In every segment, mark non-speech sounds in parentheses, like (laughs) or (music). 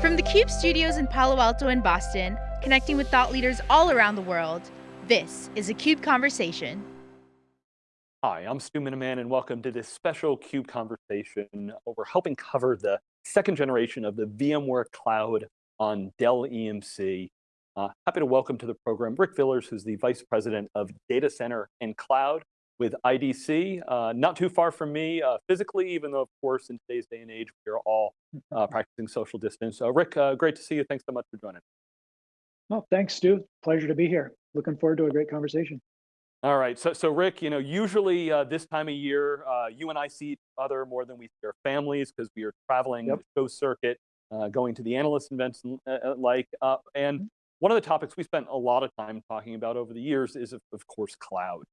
From the CUBE studios in Palo Alto and Boston, connecting with thought leaders all around the world, this is a CUBE Conversation. Hi, I'm Stu Miniman and welcome to this special CUBE conversation. We're helping cover the second generation of the VMware Cloud on Dell EMC. Uh, happy to welcome to the program Rick Villars, who's the Vice President of Data Center and Cloud with IDC, uh, not too far from me uh, physically, even though of course in today's day and age, we are all uh, practicing social distance. So Rick, uh, great to see you. Thanks so much for joining. Well, thanks, Stu. Pleasure to be here. Looking forward to a great conversation. All right, so, so Rick, you know, usually uh, this time of year, uh, you and I see each other more than we see our families because we are traveling yep. the show circuit, uh, going to the analyst events uh, like, uh, and mm -hmm. one of the topics we spent a lot of time talking about over the years is, of, of course, cloud.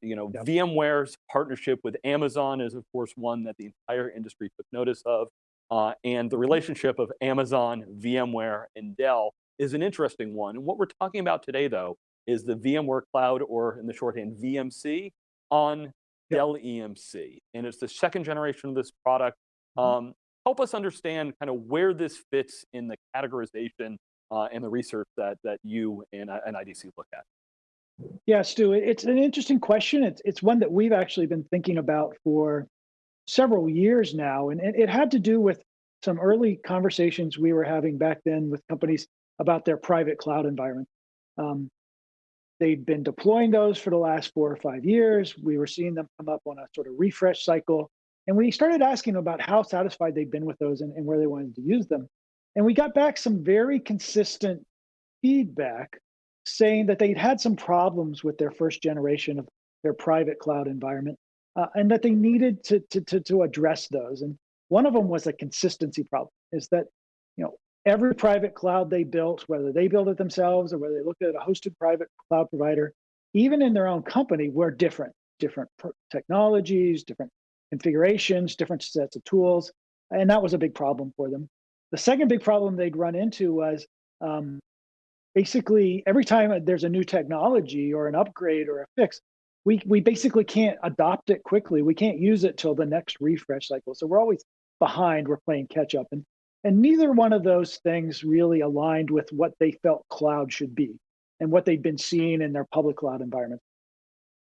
You know, yep. VMware's partnership with Amazon is, of course, one that the entire industry took notice of, and the mm-hmm. relationship of Amazon, VMware, and Dell is an interesting one. And what we're talking about today, though, is the VMware Cloud, or in the shorthand, VMC, on yep. Dell EMC. And it's the second generation of this product. Mm -hmm. um, help us understand kind of where this fits in the categorization uh, and the research that, that you and, uh, and IDC look at. Yeah, Stu, it's an interesting question. It's, it's one that we've actually been thinking about for several years now. And it, it had to do with some early conversations we were having back then with companies about their private cloud environment. Um, They'd been deploying those for the last four or five years. We were seeing them come up on a sort of refresh cycle. And we started asking about how satisfied they'd been with those and, and where they wanted to use them. And we got back some very consistent feedback saying that they'd had some problems with their first generation of their private cloud environment uh, and that they needed to, to, to, to address those. And one of them was a consistency problem, is that you know every private cloud they built, whether they built it themselves or whether they looked at a hosted private cloud provider, even in their own company, were different, different technologies, different configurations, different sets of tools. And that was a big problem for them. The second big problem they'd run into was um, basically every time there's a new technology or an upgrade or a fix, we, we basically can't adopt it quickly. We can't use it till the next refresh cycle. So we're always behind, we're playing catch up. And and neither one of those things really aligned with what they felt cloud should be and what they'd been seeing in their public cloud environment.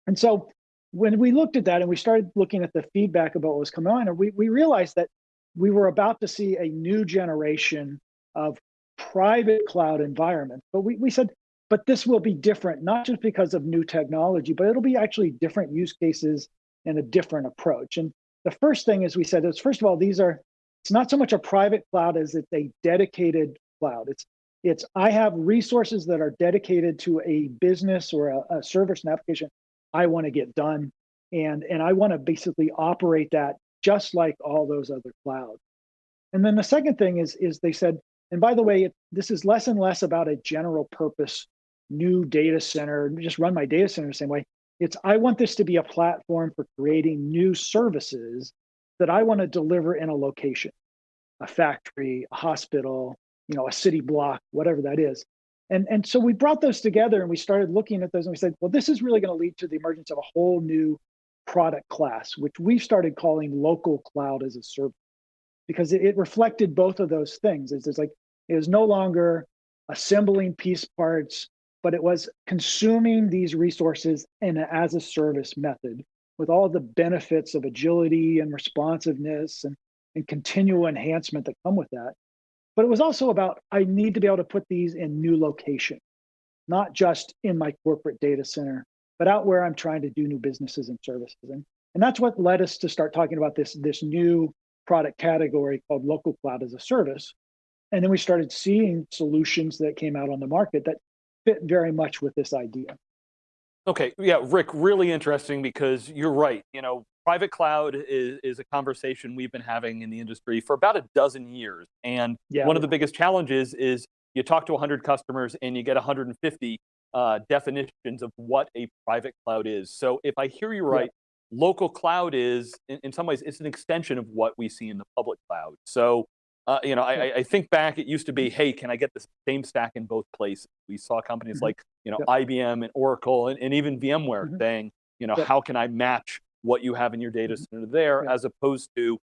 And so when we looked at that and we started looking at the feedback about what was coming on, we, we realized that we were about to see a new generation of private cloud environment. But we, we said, but this will be different, not just because of new technology, but it'll be actually different use cases and a different approach. And the first thing is we said is, first of all, these are it's not so much a private cloud as it's a dedicated cloud. It's it's I have resources that are dedicated to a business or a, a service and application I want to get done, and and I want to basically operate that just like all those other clouds. And then the second thing is is they said, and by the way, it, this is less and less about a general purpose new data center, just run my data center the same way. It's I want this to be a platform for creating new services that I want to deliver in a location, a factory, a hospital, you know, a city block, whatever that is. And, and so we brought those together and we started looking at those and we said, well, this is really going to lead to the emergence of a whole new product class, which we started calling local cloud as a service, because it, it reflected both of those things. It's, it's like it was no longer assembling piece parts, but it was consuming these resources in an as a service method with all the benefits of agility and responsiveness and, and continual enhancement that come with that. But it was also about, I need to be able to put these in new location, not just in my corporate data center, but out where I'm trying to do new businesses and services. And, and that's what led us to start talking about this, this new product category called local cloud as a service. And then we started seeing solutions that came out on the market that fit very much with this idea. Okay, yeah, Rick, really interesting because you're right. You know, private cloud is, is a conversation we've been having in the industry for about a dozen years. And yeah, one yeah. of the biggest challenges is you talk to 100 customers and you get 150 uh, definitions of what a private cloud is. So if I hear you right, yeah. local cloud is, in, in some ways, it's an extension of what we see in the public cloud. So uh, you know, I, I, think back, it used to be, hey, can I get the same stack in both places? We saw companies mm -hmm. like, you know, yep. IBM and Oracle and, and even VMware mm -hmm. saying, you know, yep. how can I match what you have in your data mm-hmm. center there yep. as opposed to,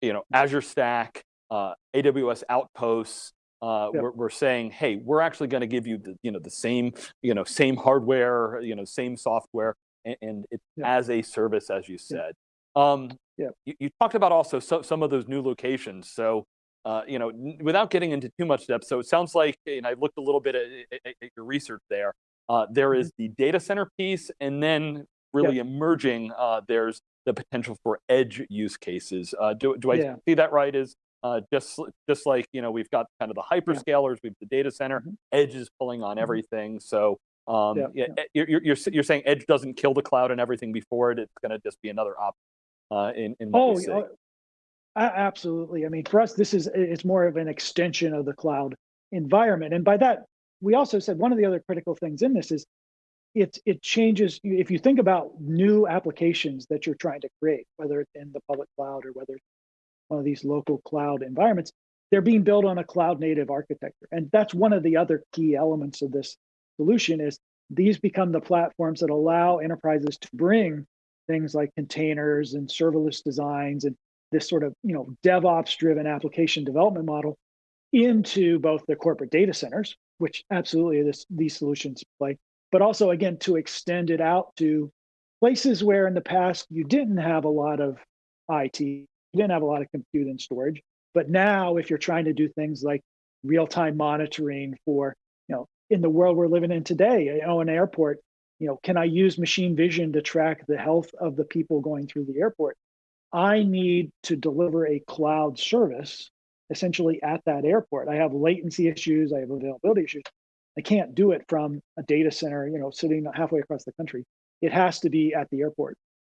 you know, Azure Stack, uh, AWS Outposts, uh, Yep. we're, we're saying, hey, we're actually going to give you the, you know, the same, you know, same hardware, you know, same software, and, and it's Yep. as a service, as you said. Um, Yep. you, you talked about also so, some of those new locations. So, uh, you know, without getting into too much depth, so it sounds like, and I looked a little bit at, at- at your research there. Uh, there is the data center piece, and then really emerging, uh, there's the potential for edge use cases. Uh, do do I Yeah. see that right? Is uh, just just like you know we've got kind of the hyperscalers, we've the data center, Mhm. edge is pulling on Mhm. everything. So um, Yeah, yeah, yeah. eh, you're, you're you're saying edge doesn't kill the cloud and everything before it. It's going to just be another option uh, in in what Oh, we see. a- absolutely. I mean, for us, this is it's more of an extension of the cloud environment, and by that, we also said one of the other critical things in this is it it changes. If you think about new applications that you're trying to create, whether it's in the public cloud or whether it's one of these local cloud environments, they're being built on a cloud native architecture, and that's one of the other key elements of this solution is these become the platforms that allow enterprises to bring things like containers and serverless designs and this sort of you know DevOps driven application development model into both the corporate data centers, which absolutely this these solutions play, but also again to extend it out to places where in the past you didn't have a lot of IT, you didn't have a lot of compute and storage, but now if you're trying to do things like real-time monitoring for you know in the world we're living in today, you know, an airport, you know, can I use machine vision to track the health of the people going through the airport? I need to deliver a cloud service essentially at that airport. I have latency issues, I have availability issues. I can't do it from a data center, you know, sitting halfway across the country. It has to be at the airport.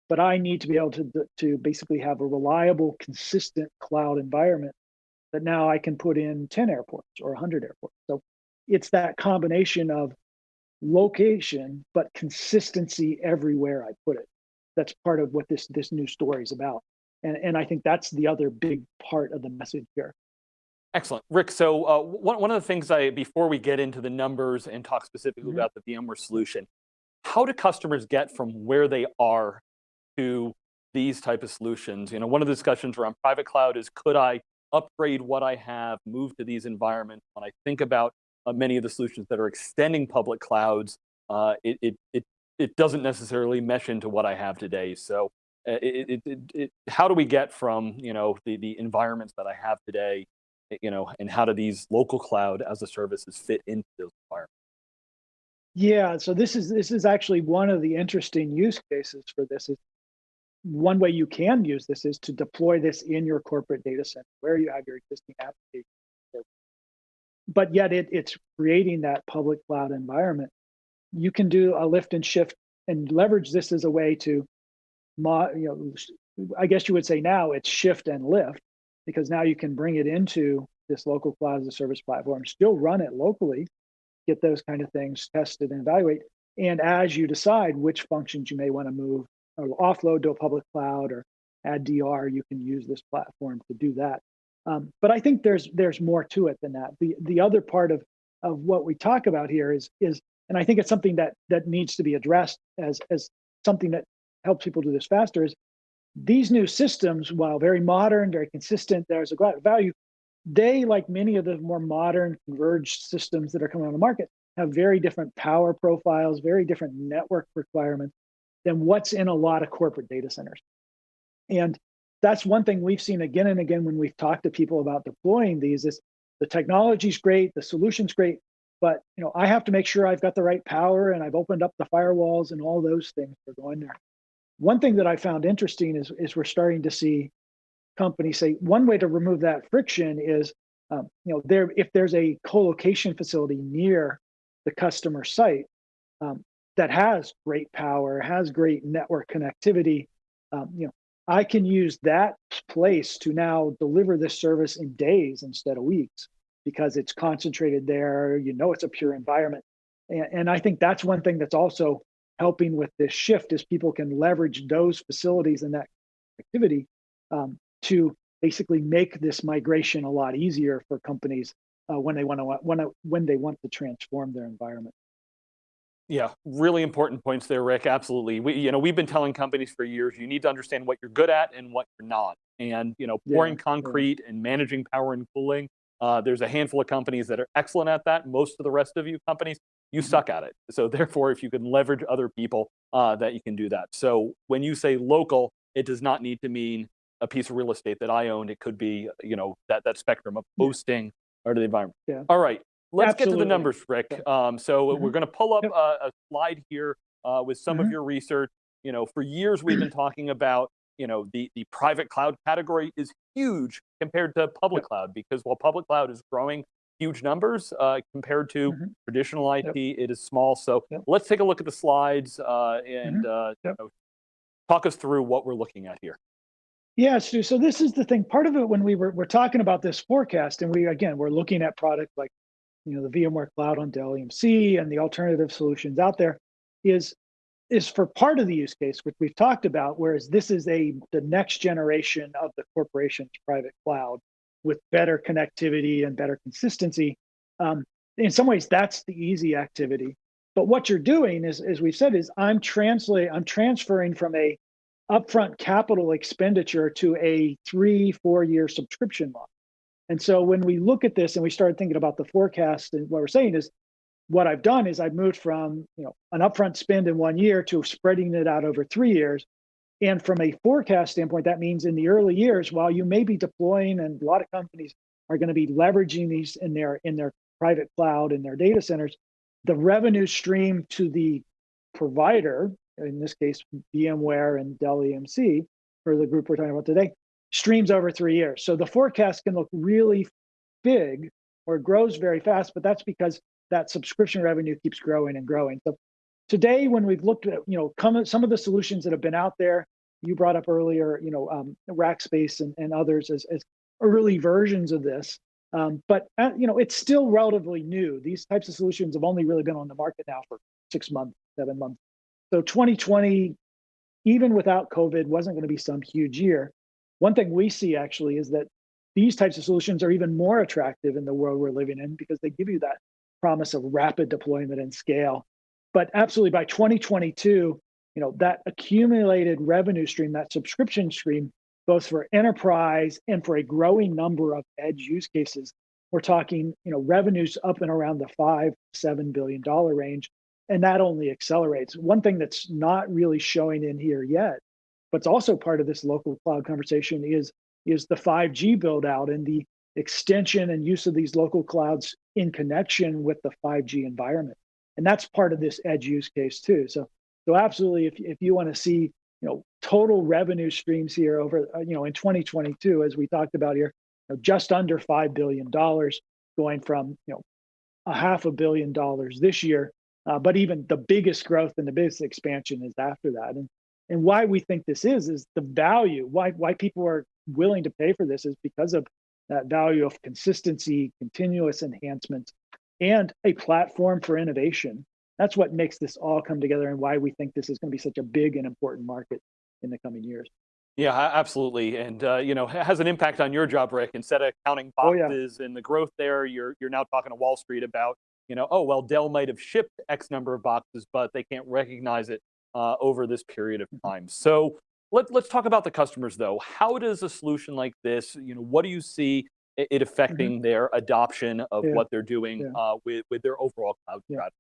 But I need to be able to, to basically have a reliable, consistent cloud environment that now I can put in 10 airports or 100 airports. So it's that combination of location, but consistency everywhere I put it. That's part of what this, this new story is about. And, and I think that's the other big part of the message here. Excellent, Rick. So uh, one one of the things I before we get into the numbers and talk specifically Mhm. about the VMware solution, how do customers get from where they are to these type of solutions? You know, one of the discussions around private cloud is could I upgrade what I have, move to these environments? When I think about uh, many of the solutions that are extending public clouds, uh, it, it it it doesn't necessarily mesh into what I have today. So. uh, It, it, it, how do we get from you know the, the environments that I have today you know, and how do these local cloud as a services fit into those environments? Yeah, so this is this is actually one of the interesting use cases for this is one way you can use this is to deploy this in your corporate data center where you have your existing application. But yet it, it's creating that public cloud environment. You can do a lift and shift and leverage this as a way to, you know, I guess you would say now it's shift and lift because now you can bring it into this local cloud as a service platform, still run it locally, get those kind of things tested and evaluate. And as you decide which functions you may want to move or offload to a public cloud or add DR, you can use this platform to do that. Um, but I think there's there's more to it than that. The the other part of of what we talk about here is is, and I think it's something that that needs to be addressed as as something that helps people do this faster is these new systems, while very modern, very consistent, there's a lot of value. They, like many of the more modern converged systems that are coming on the market, have very different power profiles, very different network requirements than what's in a lot of corporate data centers. And that's one thing we've seen again and again when we've talked to people about deploying these is the technology's great, the solution's great, but you know, I have to make sure I've got the right power and I've opened up the firewalls and all those things are going there. One thing that I found interesting is, is we're starting to see companies say one way to remove that friction is, um, you know, there if there's a co-location facility near the customer site um, that has great power, has great network connectivity, um, you know, I can use that place to now deliver this service in days instead of weeks because it's concentrated there. You know, it's a pure environment, and, and I think that's one thing that's also helping with this shift is people can leverage those facilities and that activity um, to basically make this migration a lot easier for companies uh, when they want to when, when they want to transform their environment. Yeah, really important points there, Rick. Absolutely. We, you know, we've been telling companies for years, you need to understand what you're good at and what you're not. and you know pouring yeah. concrete and managing power and cooling. Uh, there's a handful of companies that are excellent at that. Most of the rest of you companies, you Mhm. suck at it. So (laughs) therefore, if you can leverage other people, uh, that you can do that. So when you say local, it does not need to mean a piece of real estate that I owned. It could be, you know, that that spectrum of Yeah. hosting or the environment. Yeah. All right, let's get to the numbers, Rick. Yeah. Um, so Mhm. we're going to pull up Yep. a, a slide here uh, with some of Mhm. your research. You know, for years we've been (clears throat) talking about, you know, the the private cloud category is huge compared to public Yep. cloud because while public cloud is growing huge numbers uh, compared to Mhm. traditional IT, Yep. it is small. So Yep. let's take a look at the slides uh, and you Yep. know, talk us through what we're looking at here. Yeah, Stu. So this is the thing. Part of it when we were we're talking about this forecast, and we again we're looking at product like you know the VMware Cloud on Dell EMC and the alternative solutions out there, is is for part of the use case which we've talked about. Whereas this is a the next generation of the corporation's private cloud with better connectivity and better consistency. Um, in some ways, that's the easy activity. But what you're doing is, as we've said, is I'm translate I'm transferring from a upfront capital expenditure to a three, four year subscription model. And so when we look at this and we started thinking about the forecast and what we're saying is what I've done is I've moved from you know an upfront spend in one year to spreading it out over three years. And from a forecast standpoint, that means in the early years, while you may be deploying and a lot of companies are going to be leveraging these in their in their private cloud in their data centers, the revenue stream to the provider, in this case, VMware and Dell EMC, for the group we're talking about today, streams over three years. So the forecast can look really big or grows very fast, but that's because that subscription revenue keeps growing and growing. So today, when we've looked at, you know, come, some of the solutions that have been out there, you brought up earlier, you know, um, Rackspace and, and others as, as early versions of this. Um, but uh, you know, it's still relatively new. These types of solutions have only really been on the market now for six months, seven months. So 2020, even without COVID, wasn't going to be some huge year. One thing we see actually is that these types of solutions are even more attractive in the world we're living in because they give you that promise of rapid deployment and scale. But absolutely by 2022, you know, that accumulated revenue stream, that subscription stream, both for enterprise and for a growing number of edge use cases, we're talking, you know, revenues up and around the five, seven billion dollar range. And that only accelerates. One thing that's not really showing in here yet, but it's also part of this local cloud conversation is, is the 5G build out and the extension and use of these local clouds in connection with the 5G environment. And that's part of this edge use case too. So, so absolutely, if, if you want to see, you know, total revenue streams here over, uh, you know, in 2022, as we talked about here, you know, just under $5 billion going from, you know, a half a billion dollars this year. Uh, but even the biggest growth and the biggest expansion is after that. And, and why we think this is, is the value, why, why people are willing to pay for this is because of that value of consistency, continuous enhancement, and a platform for innovation. That's what makes this all come together and why we think this is going to be such a big and important market in the coming years. Yeah, absolutely, and uh, you know, it has an impact on your job, Rick. Instead of counting Oh, yeah. boxes and the growth there, you're you're now talking to Wall Street about, you know, oh well, Dell might have shipped X number of boxes, but they can't recognize it uh, over this period of Mm-hmm. time. So let, let's talk about the customers, though. How does a solution like this, you know, what do you see it, it affecting their adoption of Mm-hmm. Yeah. what they're doing Yeah. uh, with with their overall cloud Yeah. strategy?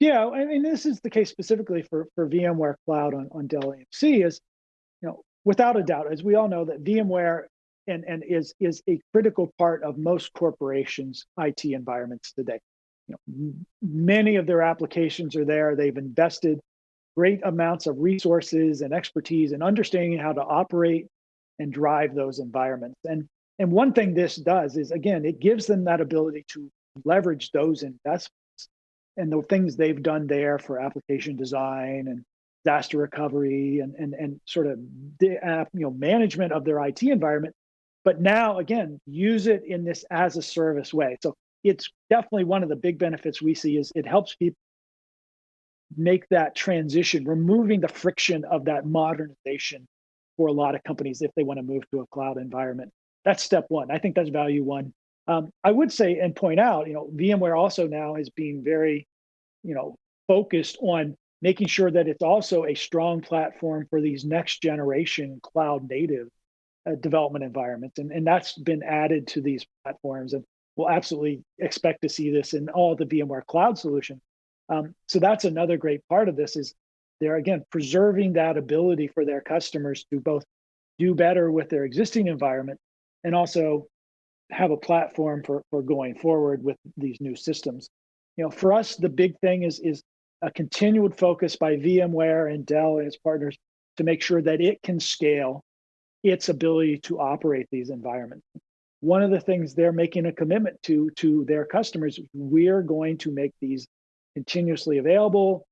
Yeah, I mean, this is the case specifically for, for VMware Cloud on, on Dell EMC is, you know, without a doubt, as we all know, that VMware and, and is, is a critical part of most corporations' IT environments today. You know, many of their applications are there. They've invested great amounts of resources and expertise and understanding how to operate and drive those environments. And, and one thing this does is, again, it gives them that ability to leverage those investments and the things they've done there for application design and disaster recovery and and and sort of the uh, you know management of their IT environment. But now again, use it in this as a service way. So it's definitely one of the big benefits we see is it helps people make that transition, removing the friction of that modernization for a lot of companies if they want to move to a cloud environment. That's step one. I think that's value one. Um, I would say and point out, you know, VMware also now is being very, you know, focused on making sure that it's also a strong platform for these next generation cloud native uh, development environments. And, and that's been added to these platforms. And we'll absolutely expect to see this in all the VMware cloud solution. Um, so that's another great part of this is they're again preserving that ability for their customers to both do better with their existing environment and also have a platform for, for going forward with these new systems. You know, for us, the big thing is, is a continued focus by VMware and Dell and its partners to make sure that it can scale its ability to operate these environments. One of the things they're making a commitment to to their customers, we're going to make these continuously available,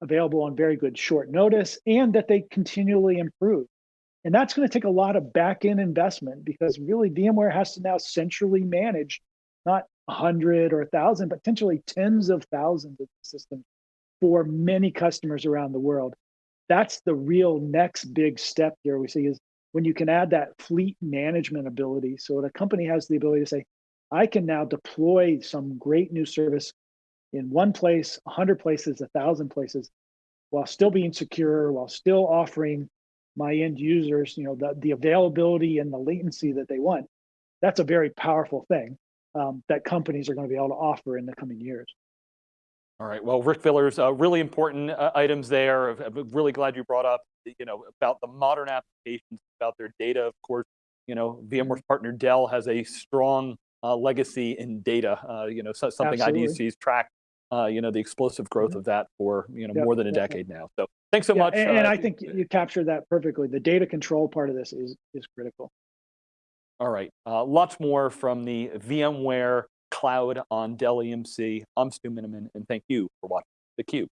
available on very good short notice, and that they continually improve. And that's going to take a lot of back end investment because really VMware has to now centrally manage not 100 or 1,000, but potentially tens of thousands of systems for many customers around the world. That's the real next big step here we see is when you can add that fleet management ability. So the company has the ability to say, I can now deploy some great new service in one place, 100 places, 1,000 places, while still being secure, while still offering my end users, you know, the, the availability and the latency that they want. That's a very powerful thing um, that companies are going to be able to offer in the coming years. All right, well, Rick Villars, uh, really important uh, items there. I'm really glad you brought up, you know, about the modern applications, about their data, of course. You know, VMware's mm-hmm. partner Dell has a strong uh, legacy in data, uh, you know, so, something Absolutely. IDC's tracked, uh, you know, the explosive growth mm -hmm. of that for, you know, yep, more than a decade yep. now. So thanks so yeah, much. And, and uh, I think you captured that perfectly. The data control part of this is, is critical. All right, lots more from the VMware cloud on Dell EMC. I'm Stu Miniman, and thank you for watching theCUBE.